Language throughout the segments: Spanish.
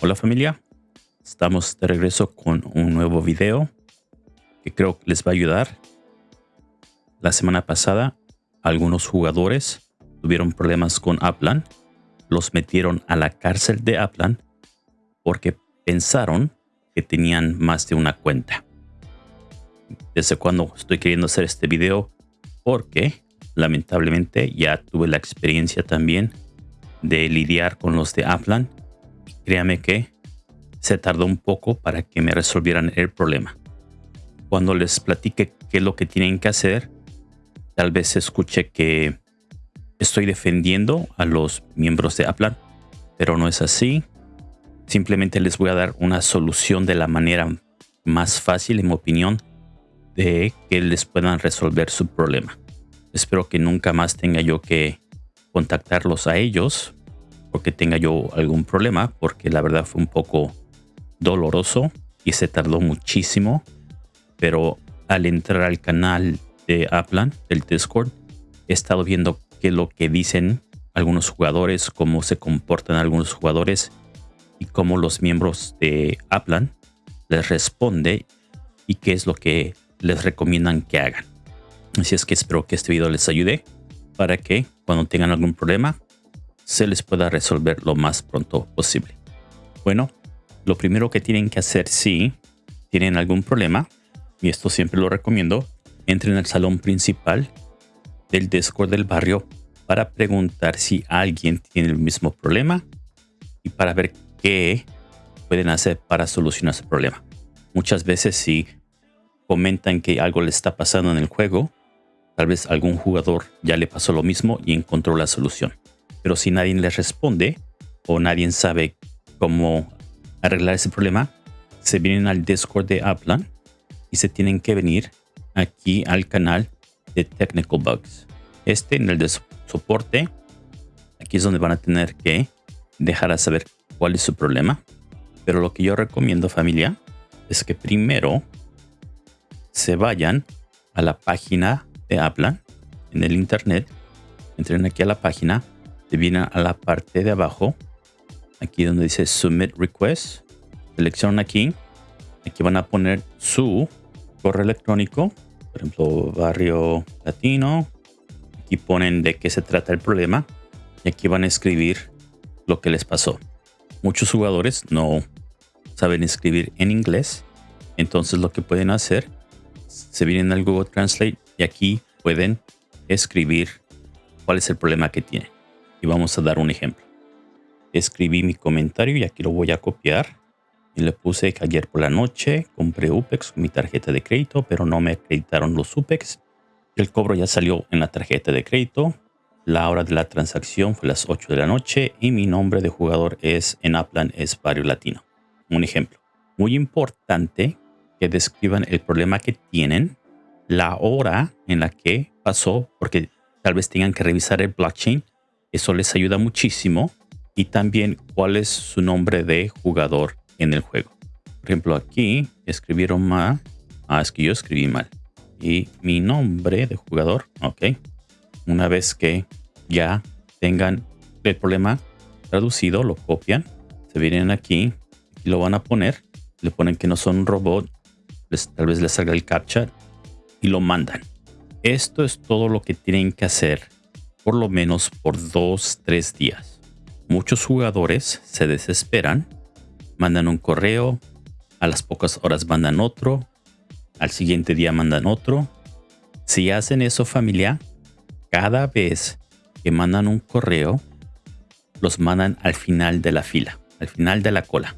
Hola familia, estamos de regreso con un nuevo video que creo que les va a ayudar. La semana pasada algunos jugadores tuvieron problemas con Aplan, los metieron a la cárcel de Aplan porque pensaron que tenían más de una cuenta. Desde cuando estoy queriendo hacer este video porque lamentablemente ya tuve la experiencia también de lidiar con los de Aplan créame que se tardó un poco para que me resolvieran el problema. Cuando les platique qué es lo que tienen que hacer, tal vez escuche que estoy defendiendo a los miembros de Aplan, pero no es así. Simplemente les voy a dar una solución de la manera más fácil, en mi opinión, de que les puedan resolver su problema. Espero que nunca más tenga yo que contactarlos a ellos porque tenga yo algún problema, porque la verdad fue un poco doloroso y se tardó muchísimo. Pero al entrar al canal de Aplan, del Discord, he estado viendo qué es lo que dicen algunos jugadores, cómo se comportan algunos jugadores y cómo los miembros de Aplan les responde y qué es lo que les recomiendan que hagan. Así es que espero que este video les ayude para que cuando tengan algún problema se les pueda resolver lo más pronto posible. Bueno, lo primero que tienen que hacer si tienen algún problema, y esto siempre lo recomiendo, entren al salón principal del Discord del barrio para preguntar si alguien tiene el mismo problema y para ver qué pueden hacer para solucionar ese problema. Muchas veces si comentan que algo le está pasando en el juego, tal vez algún jugador ya le pasó lo mismo y encontró la solución. Pero si nadie les responde o nadie sabe cómo arreglar ese problema, se vienen al Discord de Aplan y se tienen que venir aquí al canal de Technical Bugs. Este en el de soporte, aquí es donde van a tener que dejar a saber cuál es su problema. Pero lo que yo recomiendo familia es que primero se vayan a la página de Aplan en el internet. Entren aquí a la página se vienen a la parte de abajo, aquí donde dice Submit Request, seleccionan aquí, aquí van a poner su correo electrónico, por ejemplo, barrio latino, aquí ponen de qué se trata el problema. Y aquí van a escribir lo que les pasó. Muchos jugadores no saben escribir en inglés, entonces lo que pueden hacer, se vienen al Google Translate y aquí pueden escribir cuál es el problema que tienen. Y vamos a dar un ejemplo. Escribí mi comentario y aquí lo voy a copiar. Y le puse que ayer por la noche compré UPEX con mi tarjeta de crédito, pero no me acreditaron los UPEX. El cobro ya salió en la tarjeta de crédito. La hora de la transacción fue las 8 de la noche y mi nombre de jugador es en Aplan es Barrio Latino. Un ejemplo. Muy importante que describan el problema que tienen, la hora en la que pasó, porque tal vez tengan que revisar el blockchain eso les ayuda muchísimo. Y también cuál es su nombre de jugador en el juego. Por ejemplo, aquí escribieron mal. Ah, es que yo escribí mal. Y mi nombre de jugador, ok. Una vez que ya tengan el problema traducido, lo copian. Se vienen aquí y lo van a poner. Le ponen que no son un robot. tal vez les salga el captcha y lo mandan. Esto es todo lo que tienen que hacer por lo menos por dos, tres días. Muchos jugadores se desesperan, mandan un correo, a las pocas horas mandan otro, al siguiente día mandan otro. Si hacen eso familia, cada vez que mandan un correo, los mandan al final de la fila, al final de la cola.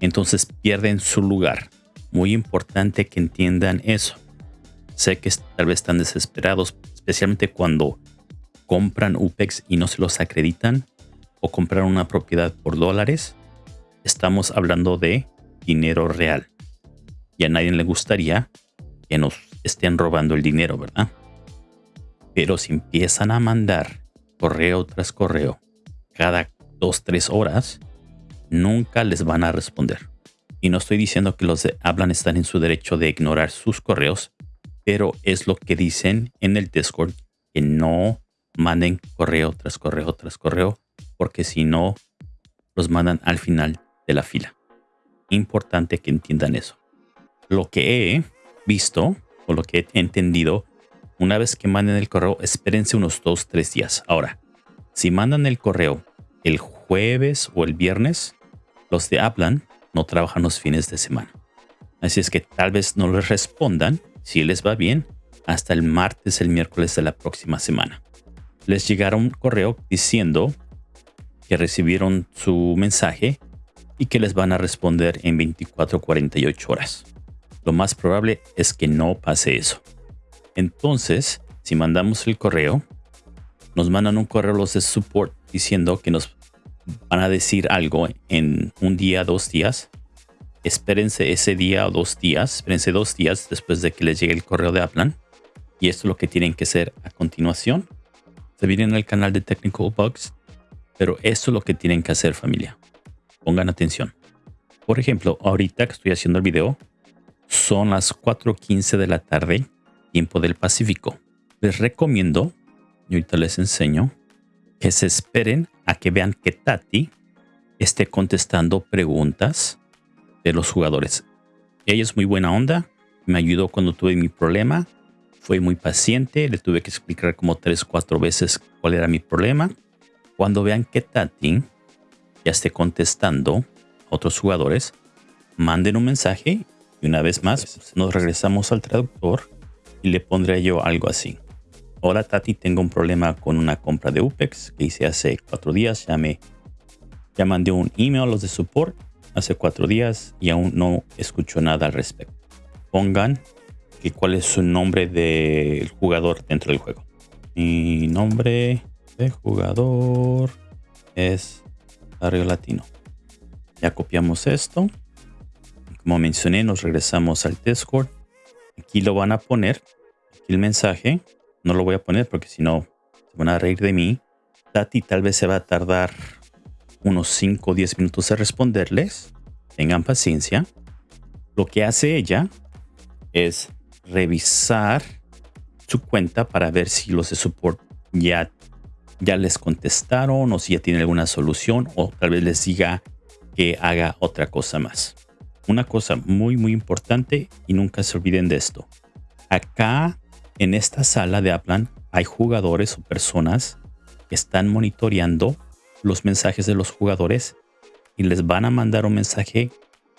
Entonces pierden su lugar. Muy importante que entiendan eso. Sé que tal vez están desesperados, especialmente cuando compran UPEX y no se los acreditan o compran una propiedad por dólares, estamos hablando de dinero real. Y a nadie le gustaría que nos estén robando el dinero, ¿verdad? Pero si empiezan a mandar correo tras correo cada dos, tres horas, nunca les van a responder. Y no estoy diciendo que los de hablan están en su derecho de ignorar sus correos, pero es lo que dicen en el Discord que no manden correo tras correo tras correo, porque si no, los mandan al final de la fila. Importante que entiendan eso. Lo que he visto o lo que he entendido, una vez que manden el correo, espérense unos dos, tres días. Ahora, si mandan el correo el jueves o el viernes, los de Aplan no trabajan los fines de semana. Así es que tal vez no les respondan, si les va bien, hasta el martes, el miércoles de la próxima semana. Les llegará un correo diciendo que recibieron su mensaje y que les van a responder en 24 48 horas. Lo más probable es que no pase eso. Entonces, si mandamos el correo, nos mandan un correo los de support diciendo que nos van a decir algo en un día, dos días. Espérense ese día o dos días, espérense dos días después de que les llegue el correo de Aplan. Y esto es lo que tienen que hacer a continuación. Se vienen al canal de Technical Bugs, pero esto es lo que tienen que hacer familia. Pongan atención. Por ejemplo, ahorita que estoy haciendo el video, son las 4.15 de la tarde, tiempo del Pacífico. Les recomiendo, y ahorita les enseño, que se esperen a que vean que Tati esté contestando preguntas de los jugadores. Ella es muy buena onda, me ayudó cuando tuve mi problema, fue muy paciente, le tuve que explicar como tres, cuatro veces cuál era mi problema. Cuando vean que Tati ya esté contestando a otros jugadores, manden un mensaje y una vez más nos regresamos al traductor y le pondré yo algo así. Hola Tati, tengo un problema con una compra de UPEX que hice hace cuatro días. Ya me ya mandé un email a los de support hace cuatro días y aún no escucho nada al respecto. Pongan que cuál es su nombre del jugador dentro del juego. Mi nombre de jugador es Barrio Latino. Ya copiamos esto. Como mencioné, nos regresamos al Discord. Aquí lo van a poner. Aquí el mensaje no lo voy a poner porque si no se van a reír de mí. Tati tal vez se va a tardar unos 5 o 10 minutos en responderles. Tengan paciencia. Lo que hace ella es revisar su cuenta para ver si los de support ya, ya les contestaron o si ya tienen alguna solución o tal vez les diga que haga otra cosa más. Una cosa muy muy importante y nunca se olviden de esto. Acá en esta sala de Aplan hay jugadores o personas que están monitoreando los mensajes de los jugadores y les van a mandar un mensaje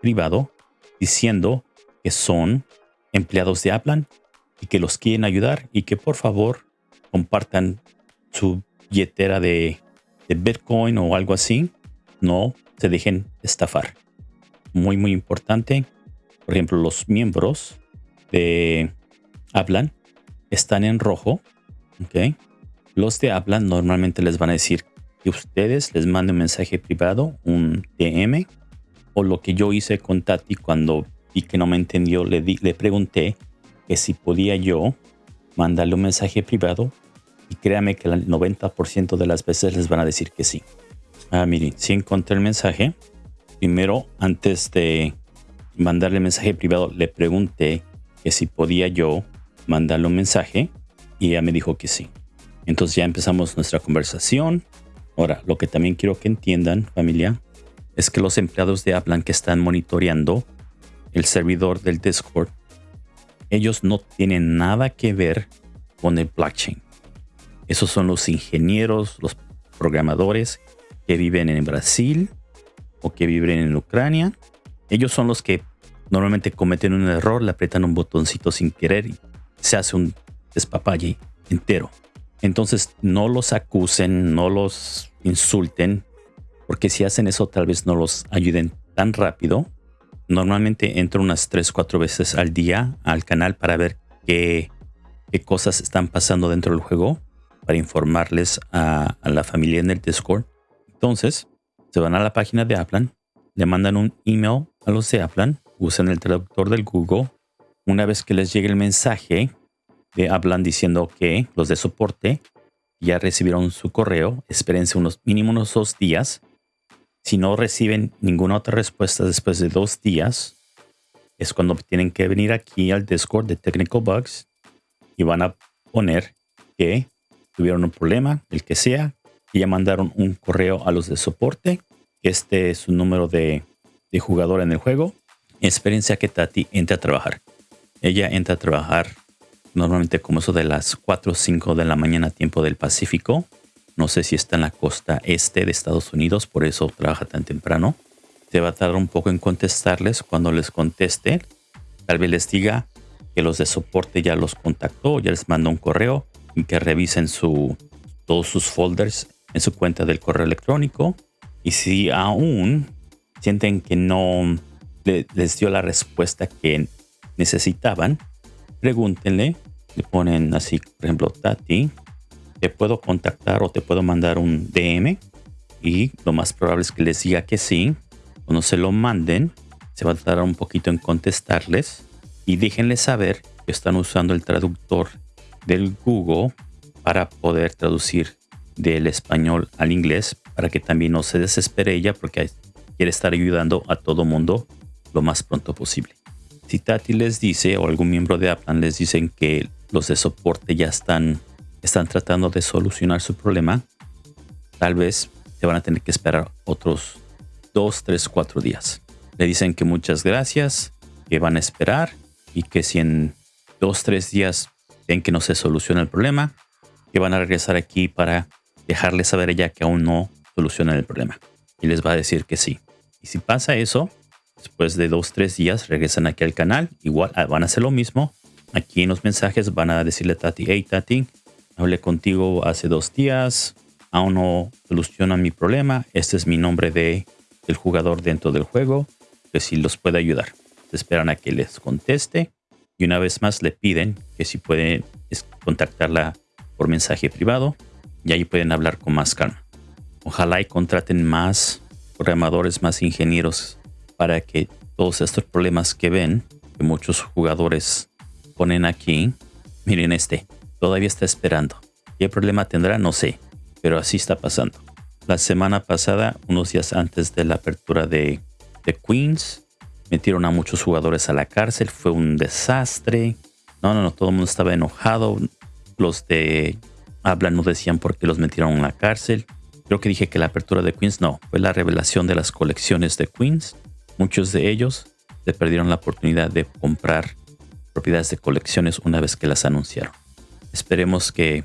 privado diciendo que son empleados de Aplan y que los quieren ayudar y que por favor compartan su billetera de, Bitcoin o algo así. No se dejen estafar. Muy, muy importante. Por ejemplo, los miembros de Aplan están en rojo, ¿ok? Los de hablan normalmente les van a decir que ustedes les manden un mensaje privado, un DM, o lo que yo hice con Tati cuando vi que no me entendió, le, le pregunté que si podía yo mandarle un mensaje privado y créame que el 90% de las veces les van a decir que sí. Ah, miren, si encontré el mensaje, primero antes de mandarle el mensaje privado le pregunté que si podía yo mandarle un mensaje y ella me dijo que sí. Entonces ya empezamos nuestra conversación. Ahora, lo que también quiero que entiendan, familia, es que los empleados de Aplan que están monitoreando el servidor del Discord, ellos no tienen nada que ver con el blockchain. Esos son los ingenieros, los programadores que viven en Brasil o que viven en Ucrania. Ellos son los que normalmente cometen un error, le aprietan un botoncito sin querer y se hace un despapalle entero. Entonces no los acusen, no los insulten, porque si hacen eso tal vez no los ayuden tan rápido. Normalmente entro unas 3, 4 veces al día al canal para ver qué, qué cosas están pasando dentro del juego, para informarles a, la familia en el Discord. Entonces se van a la página de Aplan, le mandan un email a los de Aplan, usan el traductor del Google una vez que les llegue el mensaje, de hablan diciendo que los de soporte ya recibieron su correo, espérense unos mínimo unos dos días. Si no reciben ninguna otra respuesta después de dos días, es cuando tienen que venir aquí al Discord de Technical Bugs y van a poner que tuvieron un problema, el que sea, y ya mandaron un correo a los de soporte. Este es su número de de jugador en el juego, experiencia que Tati entre a trabajar. Ella entra a trabajar normalmente como eso de las 4 o 5 de la mañana tiempo del Pacífico. No sé si está en la costa este de Estados Unidos, por eso trabaja tan temprano. Se va a tardar un poco en contestarles. Cuando les conteste, tal vez les diga que los de soporte ya los contactó, ya les mandó un correo y que revisen su, todos sus folders en su cuenta del correo electrónico. Y si aún sienten que no les dio la respuesta que necesitaban, pregúntenle, le ponen así, por ejemplo, Tati, te puedo contactar o te puedo mandar un DM y lo más probable es que les diga que sí. Cuando se lo manden, se va a tardar un poquito en contestarles y déjenles saber que están usando el traductor del Google para poder traducir del español al inglés para que también no se desespere ella porque quiere estar ayudando a todo mundo lo más pronto posible. Si Tati les dice o algún miembro de Aplan les dicen que los de soporte ya están, están tratando de solucionar su problema, tal vez se van a tener que esperar otros 2, 3, 4 días. Le dicen que muchas gracias, que van a esperar y que si en 2, 3 días ven que no se soluciona el problema, que van a regresar aquí para dejarles saber ella que aún no solucionan el problema. Y les va a decir que sí. Y si pasa eso, Después de dos, tres días regresan aquí al canal. Igual ah, van a hacer lo mismo. Aquí en los mensajes van a decirle a Tati, hey Tati, hablé contigo hace dos días. Aún no soluciona mi problema. Este es mi nombre de, del jugador dentro del juego. Que si los puede ayudar. Esperan a que les conteste. Y una vez más le piden que si pueden contactarla por mensaje privado. Y ahí pueden hablar con más calma. Ojalá y contraten más programadores, más ingenieros para que todos estos problemas que ven, que muchos jugadores ponen aquí, miren este, todavía está esperando. ¿Qué problema tendrá? No sé, pero así está pasando. La semana pasada, unos días antes de la apertura de, de Queens, metieron a muchos jugadores a la cárcel, fue un desastre. No, no, no, todo el mundo estaba enojado. Los de habla no decían por qué los metieron en la cárcel. Creo que dije que la apertura de Queens no, fue la revelación de las colecciones de Queens Muchos de ellos se perdieron la oportunidad de comprar propiedades de colecciones una vez que las anunciaron. Esperemos que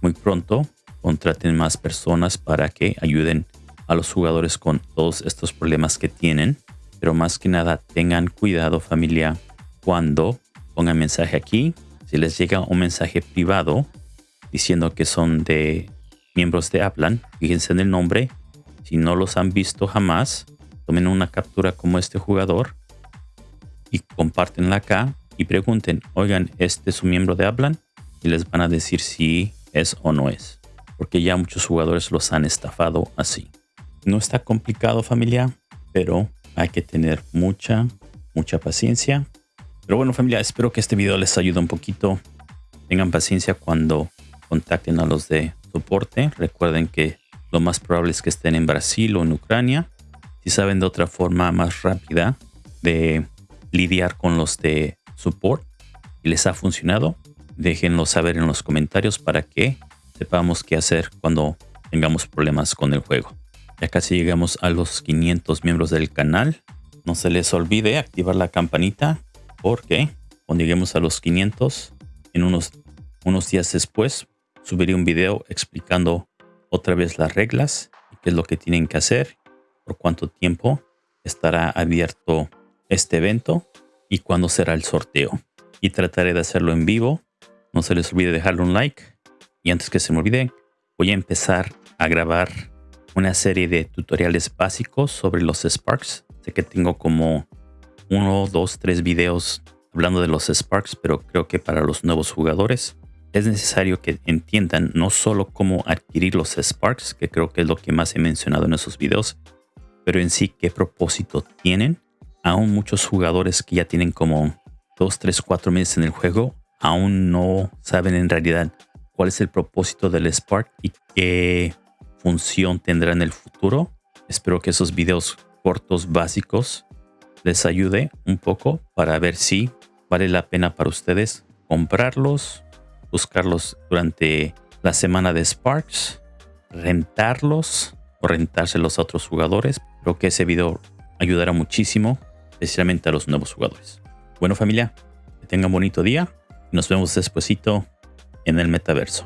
muy pronto contraten más personas para que ayuden a los jugadores con todos estos problemas que tienen. Pero más que nada tengan cuidado familia cuando pongan mensaje aquí. Si les llega un mensaje privado diciendo que son de miembros de Aplan, fíjense en el nombre. Si no los han visto jamás, tomen una captura como este jugador y compartenla acá y pregunten, oigan, ¿este es un miembro de Hablan? Y les van a decir si es o no es. Porque ya muchos jugadores los han estafado así. No está complicado familia, pero hay que tener mucha, mucha paciencia. Pero bueno familia, espero que este video les ayude un poquito. Tengan paciencia cuando contacten a los de soporte. Recuerden que lo más probable es que estén en Brasil o en Ucrania. Si saben de otra forma más rápida de lidiar con los de support y les ha funcionado, déjenlo saber en los comentarios para que sepamos qué hacer cuando tengamos problemas con el juego. Ya casi llegamos a los 500 miembros del canal. No se les olvide activar la campanita porque cuando lleguemos a los 500, en unos, unos días después, subiré un video explicando otra vez las reglas y qué es lo que tienen que hacer por cuánto tiempo estará abierto este evento y cuándo será el sorteo. Y trataré de hacerlo en vivo. No se les olvide dejarle un like. Y antes que se me olvide, voy a empezar a grabar una serie de tutoriales básicos sobre los Sparks. Sé que tengo como uno, dos, tres videos hablando de los Sparks, pero creo que para los nuevos jugadores es necesario que entiendan no solo cómo adquirir los Sparks, que creo que es lo que más he mencionado en esos videos, pero en sí qué propósito tienen. Aún muchos jugadores que ya tienen como 2, 3, 4 meses en el juego, aún no saben en realidad cuál es el propósito del Spark y qué función tendrá en el futuro. Espero que esos videos cortos básicos les ayude un poco para ver si vale la pena para ustedes comprarlos, buscarlos durante la semana de Sparks, rentarlos o rentárselos a otros jugadores Creo que ese video ayudará muchísimo, especialmente a los nuevos jugadores. Bueno familia, que tengan bonito día nos vemos despuesito en el metaverso.